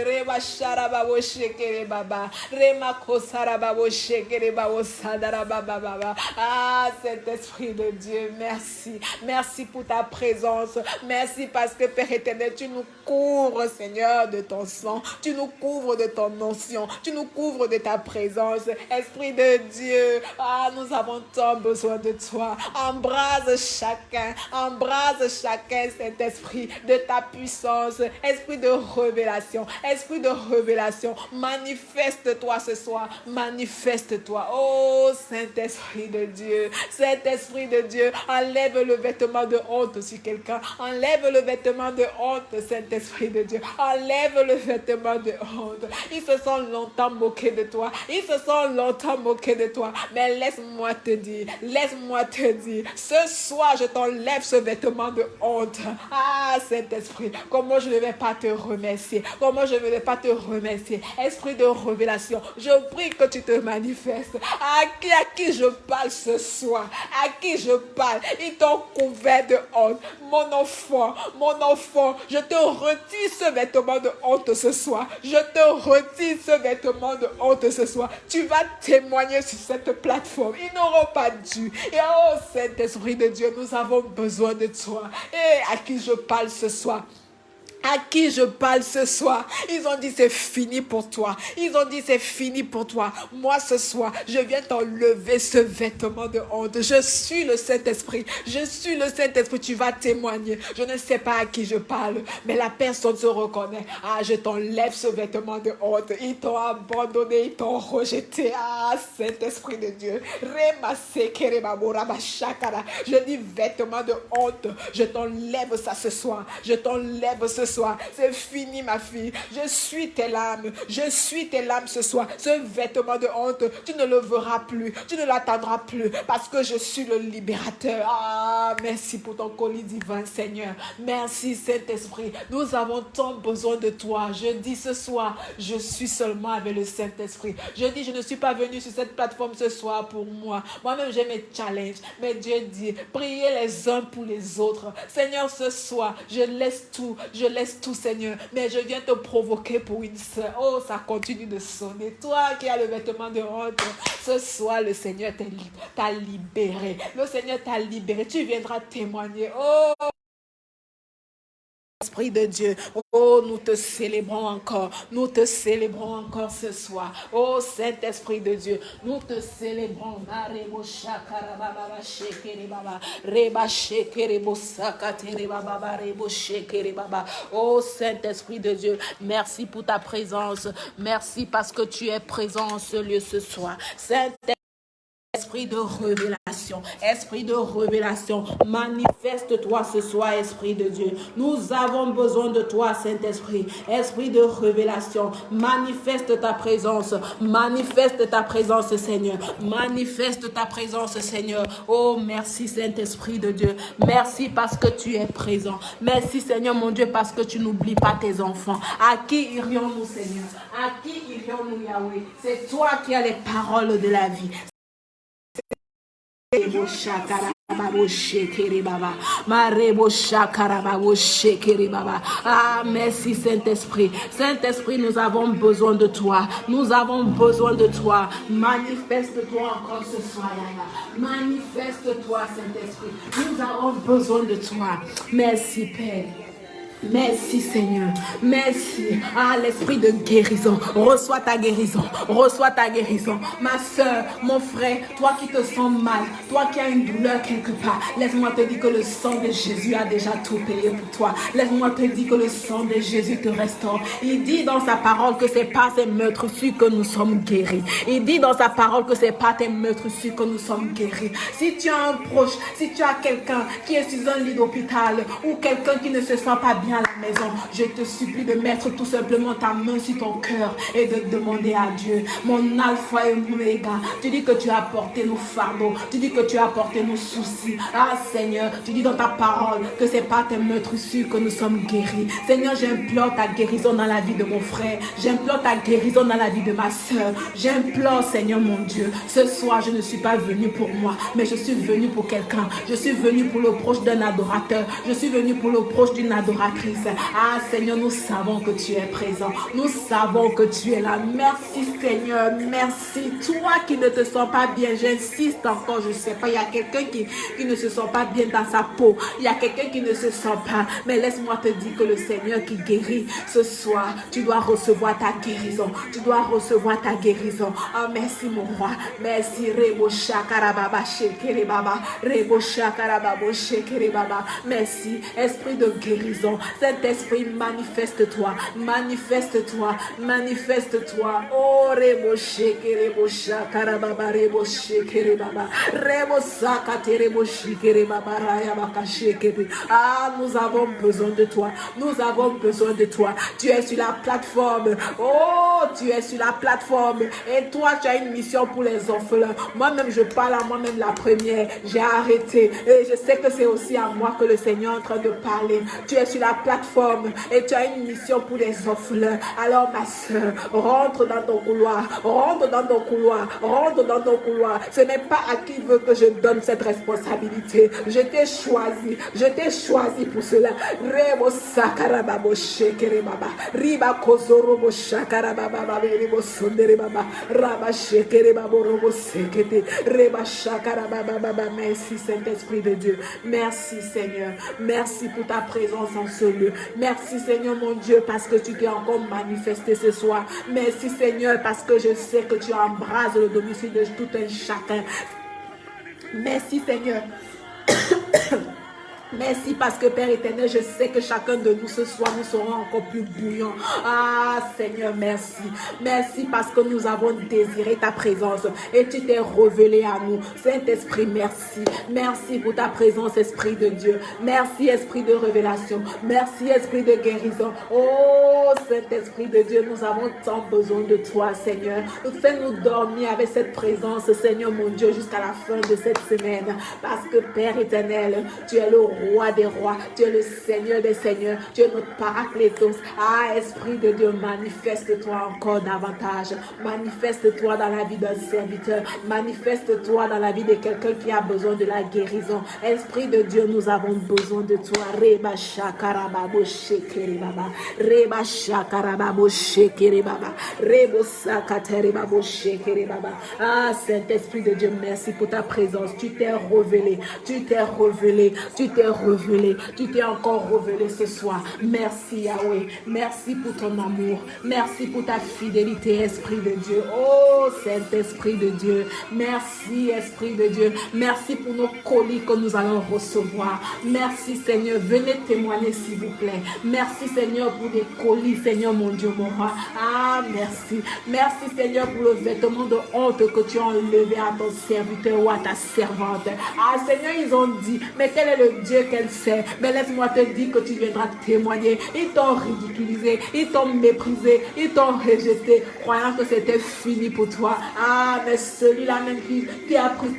Ah, Saint-Esprit de Dieu, merci. Merci pour ta présence. Merci parce que Père éternel, tu nous couvres, Seigneur, de ton sang. Tu nous couvres de ton notion. Tu nous couvres de ta présence. Esprit de Dieu, ah, nous avons tant besoin de toi. Embrase chacun. Embrase chacun, cet esprit de ta puissance. Esprit de révélation. Esprit de révélation. Manifeste-toi ce soir. Manifeste-toi. Oh, Saint-Esprit de Dieu. Saint-Esprit de Dieu, enlève le vêtement de honte sur quelqu'un. Enlève le vêtement de honte, Saint-Esprit de Dieu. Enlève le vêtement de honte. Ils se sont longtemps moqués de toi. Ils se sont longtemps moqués de toi. Mais laisse-moi te dire, laisse-moi te dire, ce soir, je t'enlève ce vêtement de honte. Ah, Saint-Esprit, comment je ne vais pas te remercier? Comment je ne vais pas te remercier? Esprit de révélation, je prie que tu te manifestes. À qui, à qui je parle ce soir, à qui je parle, ils t'ont couvert de honte. Mon enfant, mon enfant, je te retire ce vêtement de honte ce soir. Je te retire ce vêtement de honte ce soir. Tu vas témoigner sur cette plateforme. Ils n'auront pas dû. Et oh Saint-Esprit de Dieu, nous avons besoin de toi. Et à qui je parle ce soir? À qui je parle ce soir? Ils ont dit c'est fini pour toi. Ils ont dit c'est fini pour toi. Moi ce soir, je viens t'enlever ce vêtement de honte. Je suis le Saint-Esprit. Je suis le Saint-Esprit. Tu vas témoigner. Je ne sais pas à qui je parle, mais la personne se reconnaît. Ah, je t'enlève ce vêtement de honte. Ils t'ont abandonné, ils t'ont rejeté. Ah, Saint-Esprit de Dieu. Je dis vêtement de honte. Je t'enlève ça ce soir. Je t'enlève ce soir. C'est fini, ma fille. Je suis tes larmes. Je suis tes larmes ce soir. Ce vêtement de honte, tu ne le verras plus. Tu ne l'attendras plus parce que je suis le libérateur. Ah, merci pour ton colis divin, Seigneur. Merci, Saint-Esprit. Nous avons tant besoin de toi. Je dis ce soir, je suis seulement avec le Saint-Esprit. Je dis, je ne suis pas venu sur cette plateforme ce soir pour moi. Moi-même, j'ai mes challenges. Mais Dieu dit, priez les uns pour les autres. Seigneur, ce soir, je laisse tout. Je tout, Seigneur. Mais je viens te provoquer pour une soeur. Oh, ça continue de sonner. Toi qui as le vêtement de honte, ce soir, le Seigneur t'a libéré. Le Seigneur t'a libéré. Tu viendras témoigner. Oh, Esprit de Dieu, oh, nous te célébrons encore, nous te célébrons encore ce soir. Oh, Saint-Esprit de Dieu, nous te célébrons. Oh, Saint-Esprit de Dieu, merci pour ta présence. Merci parce que tu es présent en ce lieu ce soir. Saint Esprit de révélation, esprit de révélation, manifeste-toi ce soir, Esprit de Dieu. Nous avons besoin de toi, Saint-Esprit. Esprit de révélation, manifeste ta présence, manifeste ta présence, Seigneur. Manifeste ta présence, Seigneur. Oh, merci, Saint-Esprit de Dieu. Merci parce que tu es présent. Merci, Seigneur, mon Dieu, parce que tu n'oublies pas tes enfants. À qui irions-nous, Seigneur? À qui irions-nous, Yahweh? C'est toi qui as les paroles de la vie. Ah, merci Saint-Esprit. Saint-Esprit, nous avons besoin de toi. Nous avons besoin de toi. Manifeste-toi encore ce soir. Manifeste-toi, Saint-Esprit. Nous avons besoin de toi. Merci, Père. Merci Seigneur. Merci. Ah, l'esprit de guérison. Reçois ta guérison. Reçois ta guérison. Ma soeur, mon frère, toi qui te sens mal, toi qui as une douleur quelque part, laisse-moi te dire que le sang de Jésus a déjà tout payé pour toi. Laisse-moi te dire que le sang de Jésus te restaure. Il dit dans sa parole que c'est pas ces meurtrissures que nous sommes guéris. Il dit dans sa parole que c'est pas tes meurtrissures que nous sommes guéris. Si tu as un proche, si tu as quelqu'un qui est sur un lit d'hôpital ou quelqu'un qui ne se sent pas bien, à la maison, je te supplie de mettre tout simplement ta main sur ton cœur et de demander à Dieu, mon alpha et oméga, tu dis que tu as porté nos fardeaux, tu dis que tu as porté nos soucis. Ah Seigneur, tu dis dans ta parole que c'est pas tes meurtrissures que nous sommes guéris. Seigneur, j'implore ta guérison dans la vie de mon frère. J'implore ta guérison dans la vie de ma soeur. J'implore, Seigneur mon Dieu, ce soir, je ne suis pas venu pour moi, mais je suis venu pour quelqu'un. Je suis venu pour le proche d'un adorateur. Je suis venu pour le proche d'une adoratrice. Ah Seigneur, nous savons que tu es présent. Nous savons que tu es là. Merci Seigneur, merci. Toi qui ne te sens pas bien, j'insiste encore, je ne sais pas, il y a quelqu'un qui, ne se sent pas bien dans sa peau. Il y a quelqu'un qui ne se sent pas. Mais laisse-moi te dire que le Seigneur qui guérit ce soir, tu dois recevoir ta guérison. Tu dois recevoir ta guérison. Ah merci mon roi. Merci Rebo Shakarababa Shekere Baba. Rebo Shakarababa Shekere Baba. Merci Esprit de guérison. Saint-Esprit, manifeste-toi, manifeste-toi, manifeste-toi. Oh, rebo shekere bo shakarababa rebo shekere baba. Sakate rebo shekere. Ah, nous avons besoin de toi. Nous avons besoin de toi. Tu es sur la plateforme. Oh, tu es sur la plateforme. Et toi, tu as une mission pour les orphelins. Moi-même, je parle à moi-même la première. J'ai arrêté. Et je sais que c'est aussi à moi que le Seigneur est en train de parler. Tu es sur la plateforme et tu as une mission pour les orphelins. Alors ma soeur, rentre dans ton couloir, rentre dans ton couloir, rentre dans ton couloir. Ce n'est pas à qui veut que je donne cette responsabilité. Je t'ai choisi, je t'ai choisi pour cela. Rebo sakarababo riba kozorobo shakarababa. Merci Saint-Esprit de Dieu. Merci Seigneur. Merci pour ta présence en ce Merci Seigneur mon Dieu parce que tu t'es encore manifesté ce soir. Merci Seigneur parce que je sais que tu embrases le domicile de tout un chacun. Merci Seigneur. Merci parce que Père éternel, je sais que chacun de nous ce soir, nous serons encore plus bouillants. Ah Seigneur, merci. Merci parce que nous avons désiré ta présence et tu t'es révélé à nous. Saint-Esprit, merci. Merci pour ta présence, Esprit de Dieu. Merci, Esprit de révélation. Merci, Esprit de guérison. Oh Saint-Esprit de Dieu, nous avons tant besoin de toi, Seigneur. Fais-nous dormir avec cette présence, Seigneur mon Dieu, jusqu'à la fin de cette semaine. Parce que Père éternel, tu es le roi des rois, tu es le Seigneur des seigneurs, tu es notre paraclétos. Ah, Esprit de Dieu, manifeste-toi encore davantage. Manifeste-toi dans la vie d'un serviteur. Manifeste-toi dans la vie de quelqu'un qui a besoin de la guérison. Esprit de Dieu, nous avons besoin de toi. Reba shakarababo shekere baba. Reba shakarababo shekere baba. Rebo sakatere babo shekere baba. Ah, Saint-Esprit de Dieu, merci pour ta présence. Tu t'es révélé. Tu t'es révélé. Tu t'es révélé. Tu t'es encore révélé ce soir. Merci Yahweh. Merci pour ton amour. Merci pour ta fidélité, Esprit de Dieu. Oh, Saint-Esprit de Dieu. Merci, Esprit de Dieu. Merci pour nos colis que nous allons recevoir. Merci, Seigneur. Venez témoigner, s'il vous plaît. Merci, Seigneur, pour des colis, Seigneur, mon Dieu, mon roi. Ah, merci. Merci, Seigneur, pour le vêtement de honte que tu as enlevé à ton serviteur ou à ta servante. Ah, Seigneur, ils ont dit, mais quel est le Dieu qu'elle sait Mais laisse-moi te dire que tu viendras témoigner. Ils t'ont ridiculisé, ils t'ont méprisé, ils t'ont rejeté, croyant que c'était fini pour toi. Ah, mais celui-là même qui, qui a pris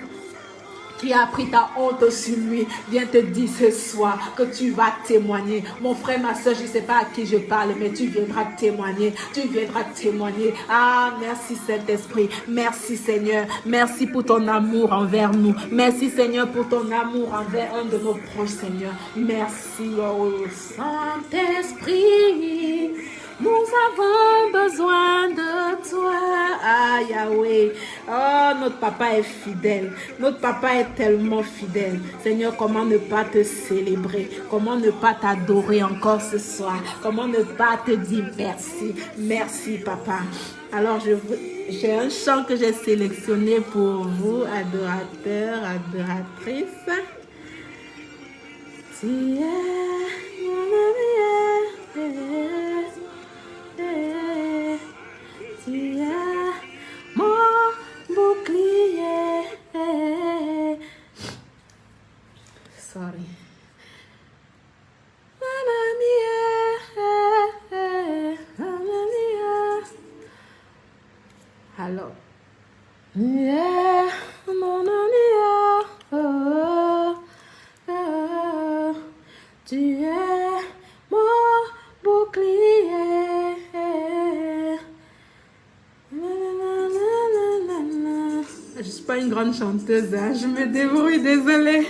qui a pris ta honte sur lui, vient te dire ce soir que tu vas témoigner. Mon frère, ma soeur, je ne sais pas à qui je parle, mais tu viendras témoigner. Tu viendras témoigner. Ah, merci Saint-Esprit. Merci Seigneur. Merci pour ton amour envers nous. Merci Seigneur pour ton amour envers un de nos proches, Seigneur. Merci, oh Saint-Esprit. Nous avons besoin de toi, ah Yahweh. Oh, notre papa est fidèle. Notre papa est tellement fidèle. Seigneur, comment ne pas te célébrer? Comment ne pas t'adorer encore ce soir? Comment ne pas te dire merci? Merci, papa. Alors, j'ai un chant que j'ai sélectionné pour vous, adorateurs, adoratrices. Tu es mon. Sorry. Mamma mia, chanteuse, hein. je me débrouille, désolée.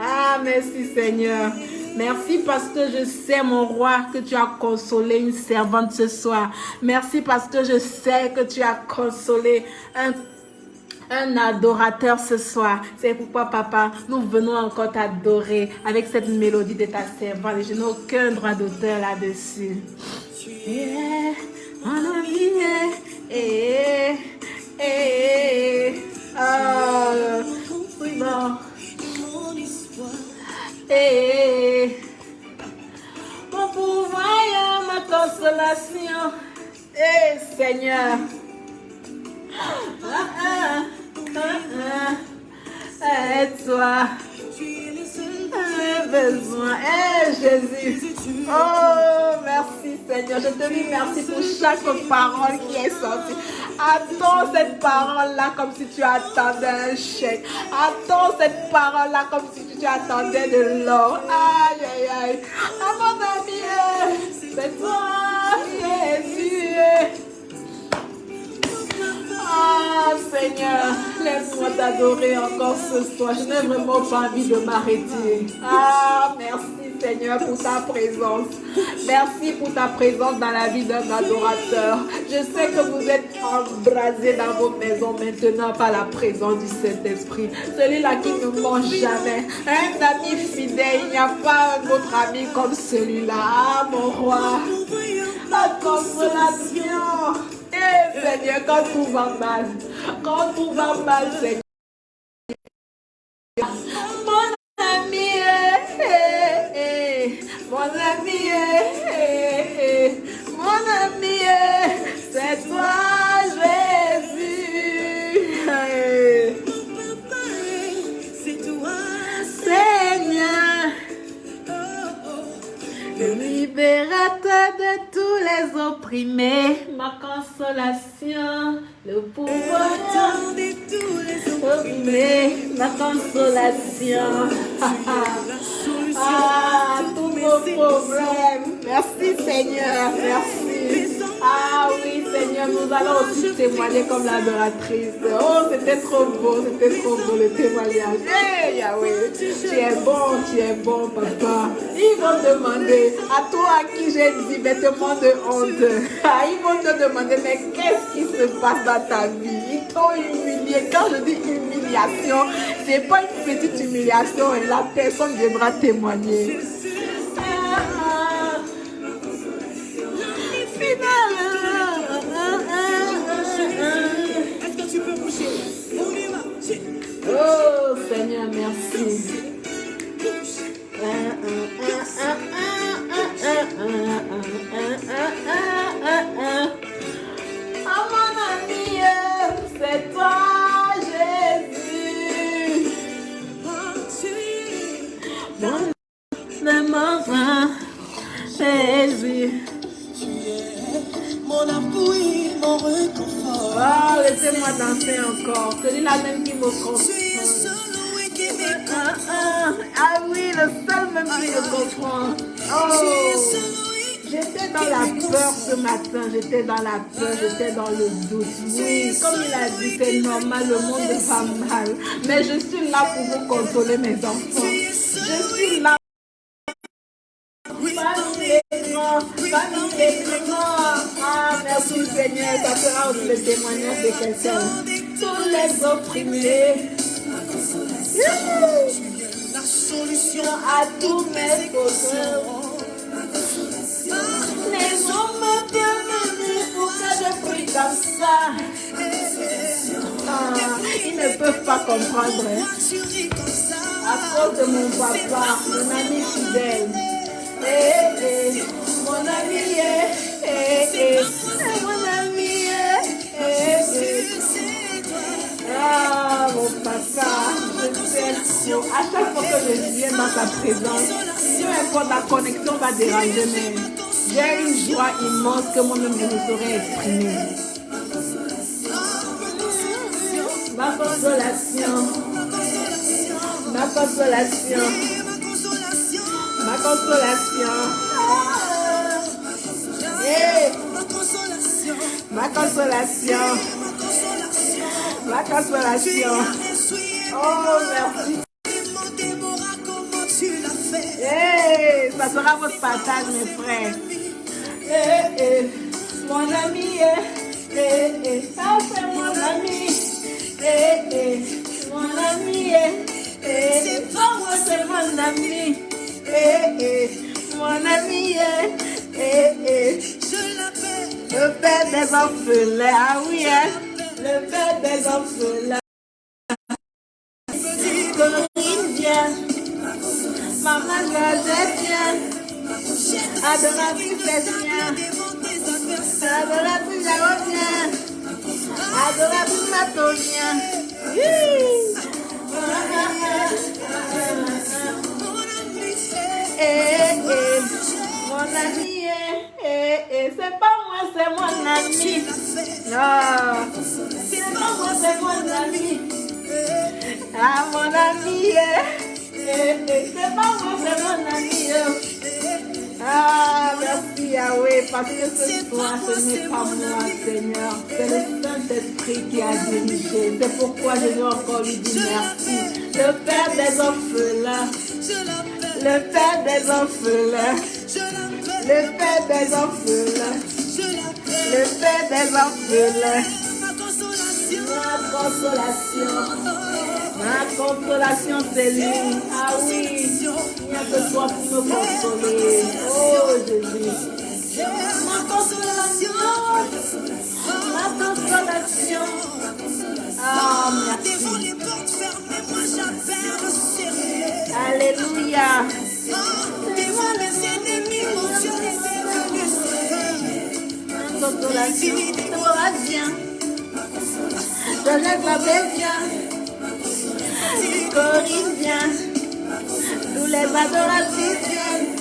Ah, merci Seigneur. Merci parce que je sais, mon roi, que tu as consolé une servante ce soir. Merci parce que je sais que tu as consolé un un adorateur ce soir. C'est pourquoi, papa, nous venons encore t'adorer avec cette mélodie de ta servante. Je n'ai aucun droit d'auteur là-dessus. Ami, eh, Eh, Seigneur. Ah, ah, ah, ah. Et toi, besoin. Eh Jésus. Oh, merci Seigneur. Je te dis merci pour chaque parole qui est sortie. Attends cette parole-là comme si tu attendais un chèque. Attends cette parole-là comme si tu attendais de l'or. Aïe, aïe, aïe. Ah, mon ami, c'est toi, Ah Seigneur, laisse-moi t'adorer encore ce soir. Je n'ai vraiment pas envie de m'arrêter. Ah, merci Seigneur pour ta présence. Merci pour ta présence dans la vie d'un adorateur. Je sais que vous êtes embrasés dans vos maisons maintenant par la présence du Saint-Esprit. Celui-là qui ne mange jamais. Un ami fidèle, il n'y a pas un autre ami comme celui-là. Ah, mon roi. La consolation. Eh, Seigneur, quand tout va mal, Quand tout va mal, c'est... Mon ami, eh, eh, eh, eh. mon ami, de tous les opprimés, ma consolation, le pouvoir attendez tous les opprimés, ma consolation. Ah, tous nos problèmes. Merci Seigneur, merci. Ah oui Seigneur, nous allons aussi témoigner comme l'adoratrice. Oh, c'était trop beau, c'était trop beau le témoignage. Hey Yahweh, tu es bon, tu es bon papa. Ils vont demander à toi à qui j'ai dit vêtements de honte. Ah, ils vont te demander, mais qu'est-ce qui se passe dans ta vie? Ils t'ont humilié. Quand je dis humiliation, c'est pas une petite humiliation et la personne devra témoigner. Ah, ah. Est-ce que tu peux bouger? On y va. J'ai- Oh Seigneur, merci. J'étais dans la peur, j'étais dans le doute. Oui, comme il a dit, c'est normal, le monde va mal. Mais je suis là pour vous consoler, mes enfants. Je suis là. Famille grands. Ah, merci Seigneur, ça sera le témoignage de quelqu'un. Tous les opprimés. La solution à tous mes problèmes. Les hommes comme ça. Ah, ils ne peuvent pas comprendre hein, à cause de mon papa, mon ami fidèle. Eh, eh, mon ami, eh, eh, eh, Ah, mon papa, je t'aime. À chaque fois que je viens dans ta présence, peu importe la connexion va déranger, j'ai une joie immense que moi-même je ne saurais exprimer. Ma consolation, ma consolation, ma consolation. Ah. Eh, Ma consolation, ma consolation. Oh, merci. Hey, ça sera votre partage, mes frères. Eh, eh, mon ami, eh, eh, eh, ça c'est mon ami. Eh, eh, mon ami, eh, eh, eh, oh, moi c'est mon ami. Eh, eh, mon ami, eh, eh, eh, Je l'appelle. le père des orphelins, ah oui, hein, le père des orphelins. Corinne vient, maman vient, adoratrice tes adversaires. adoratrice Jaro vient, adoratrice Eh, eh, mon ami, eh, eh, eh, c'est pas c'est mon ami. Non, c'est pas moi, c'est mon ami. Ah, mon ami, eh, eh, eh, c'est pas moi, c'est mon ami. oh. Ah, merci Yahweh, parce que ce soir, ce n'est pas moi, Seigneur. C'est le Saint-Esprit qui a dirigé. C'est pourquoi je veux encore lui dire merci. Le Père des orphelins, le Père des orphelins, le Père des orphelins. Le Père des orphelins. Ma consolation. Ma consolation, ma consolation, c'est lui. Ah oui, il n'y a que toi pour me consoler. Oh Jésus. Ma consolation. Ma consolation. Ah, Devant merci. les. Alléluia. Devant les ennemis, mon Dieu est devenu sauveur. Consolation, Déborah vient. Jean-Jacques Labelle vient. Corinne vient. Tous les adoratrices viennent.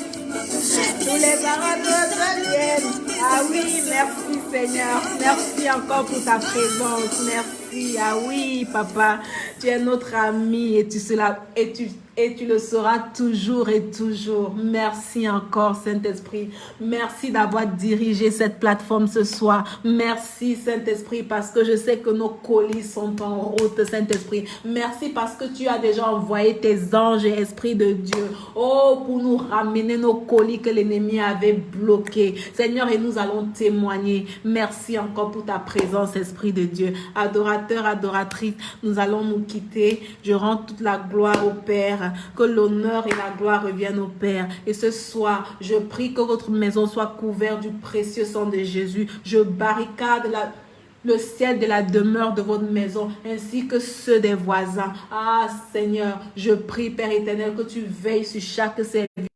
Tous les adorateurs viennent. Ah oui, merci Seigneur. Merci encore pour ta présence. Merci. Ah oui, papa. Tu es notre ami et tu, seras, et tu et tu le seras toujours et toujours. Merci encore, Saint-Esprit. Merci d'avoir dirigé cette plateforme ce soir. Merci, Saint-Esprit, parce que je sais que nos colis sont en route, Saint-Esprit. Merci parce que tu as déjà envoyé tes anges et Esprit de Dieu. Oh, pour nous ramener nos colis que l'ennemi avait bloqués. Seigneur, et nous allons témoigner. Merci encore pour ta présence, Esprit de Dieu. Adorateur, adoratrice, nous allons nous quitter. Je rends toute la gloire au Père que l'honneur et la gloire reviennent au Père. Et ce soir, je prie que votre maison soit couverte du précieux sang de Jésus. Je barricade le ciel de la demeure de votre maison, ainsi que ceux des voisins. Ah Seigneur, je prie, Père éternel, que tu veilles sur chaque service